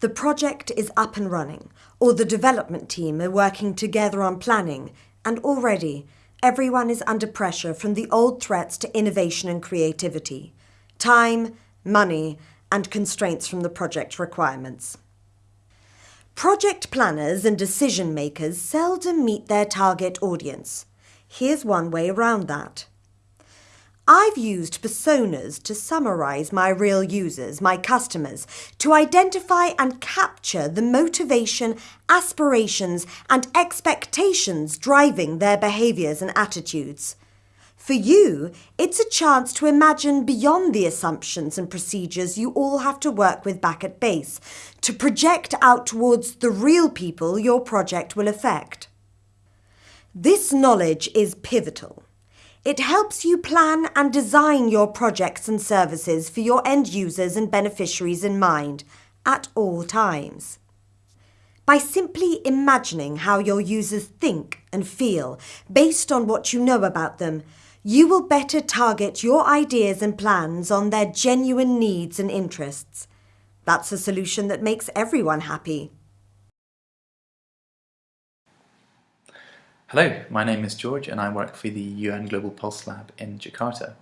The project is up and running, or the development team are working together on planning, and already everyone is under pressure from the old threats to innovation and creativity time, money, and constraints from the project requirements. Project planners and decision makers seldom meet their target audience. Here's one way around that. I've used personas to summarize my real users, my customers, to identify and capture the motivation, aspirations, and expectations driving their behaviors and attitudes. For you, it's a chance to imagine beyond the assumptions and procedures you all have to work with back at base, to project out towards the real people your project will affect. This knowledge is pivotal. It helps you plan and design your projects and services for your end users and beneficiaries in mind at all times. By simply imagining how your users think and feel based on what you know about them, you will better target your ideas and plans on their genuine needs and interests. That's a solution that makes everyone happy. Hello, my name is George and I work for the UN Global Pulse Lab in Jakarta.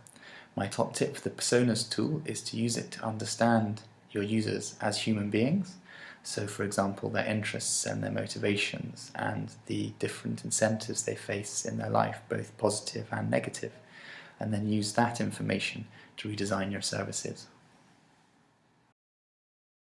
My top tip for the Personas tool is to use it to understand your users as human beings. So for example, their interests and their motivations and the different incentives they face in their life, both positive and negative, and then use that information to redesign your services.